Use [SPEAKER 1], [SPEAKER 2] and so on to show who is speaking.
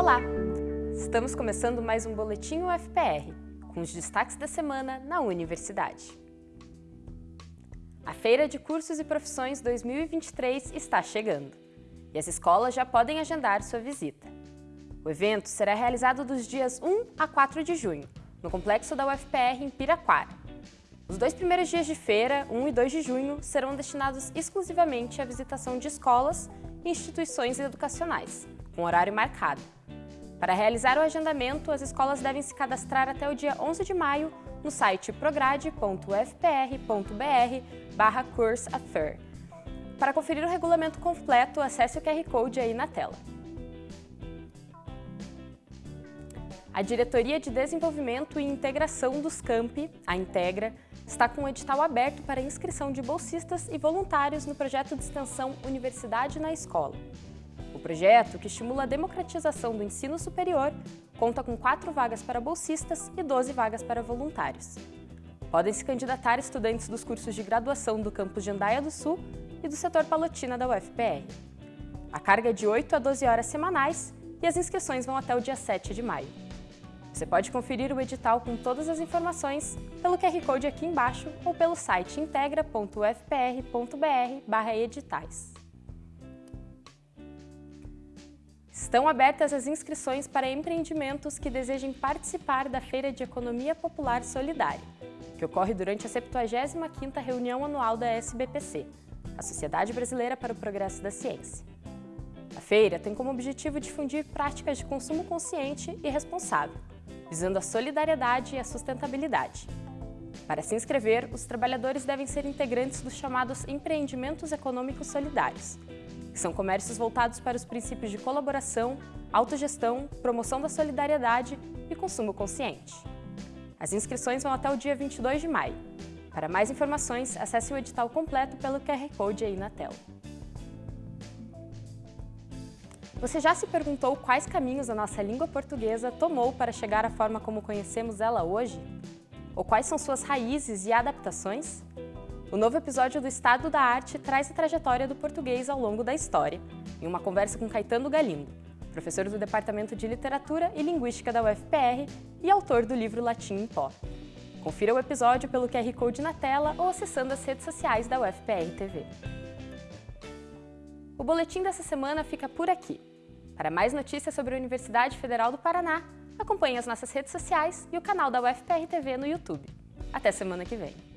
[SPEAKER 1] Olá! Estamos começando mais um Boletim UFPR, com os destaques da semana na universidade. A Feira de Cursos e Profissões 2023 está chegando e as escolas já podem agendar sua visita. O evento será realizado dos dias 1 a 4 de junho, no complexo da UFPR em Piraquara. Os dois primeiros dias de feira, 1 e 2 de junho, serão destinados exclusivamente à visitação de escolas e instituições educacionais, com horário marcado. Para realizar o agendamento, as escolas devem se cadastrar até o dia 11 de maio no site prograde.fpr.br barra. Para conferir o regulamento completo, acesse o QR Code aí na tela. A Diretoria de Desenvolvimento e Integração dos Campi, a Integra, está com o um edital aberto para inscrição de bolsistas e voluntários no projeto de extensão Universidade na Escola. O projeto, que estimula a democratização do ensino superior, conta com quatro vagas para bolsistas e 12 vagas para voluntários. Podem se candidatar estudantes dos cursos de graduação do campus de Andaia do Sul e do setor Palotina da UFPR. A carga é de 8 a 12 horas semanais e as inscrições vão até o dia 7 de maio. Você pode conferir o edital com todas as informações pelo QR Code aqui embaixo ou pelo site integra.ufpr.br/editais. Estão abertas as inscrições para empreendimentos que desejem participar da Feira de Economia Popular Solidária, que ocorre durante a 75ª reunião anual da SBPC, a Sociedade Brasileira para o Progresso da Ciência. A feira tem como objetivo difundir práticas de consumo consciente e responsável, visando a solidariedade e a sustentabilidade. Para se inscrever, os trabalhadores devem ser integrantes dos chamados empreendimentos econômicos solidários, são comércios voltados para os princípios de colaboração, autogestão, promoção da solidariedade e consumo consciente. As inscrições vão até o dia 22 de maio. Para mais informações, acesse o edital completo pelo QR Code aí na tela. Você já se perguntou quais caminhos a nossa língua portuguesa tomou para chegar à forma como conhecemos ela hoje? Ou quais são suas raízes e adaptações? O novo episódio do Estado da Arte traz a trajetória do português ao longo da história, em uma conversa com Caetano Galindo, professor do Departamento de Literatura e Linguística da UFPR e autor do livro Latim em Pó. Confira o episódio pelo QR Code na tela ou acessando as redes sociais da UFPR TV. O boletim dessa semana fica por aqui. Para mais notícias sobre a Universidade Federal do Paraná, acompanhe as nossas redes sociais e o canal da UFPR TV no YouTube. Até semana que vem!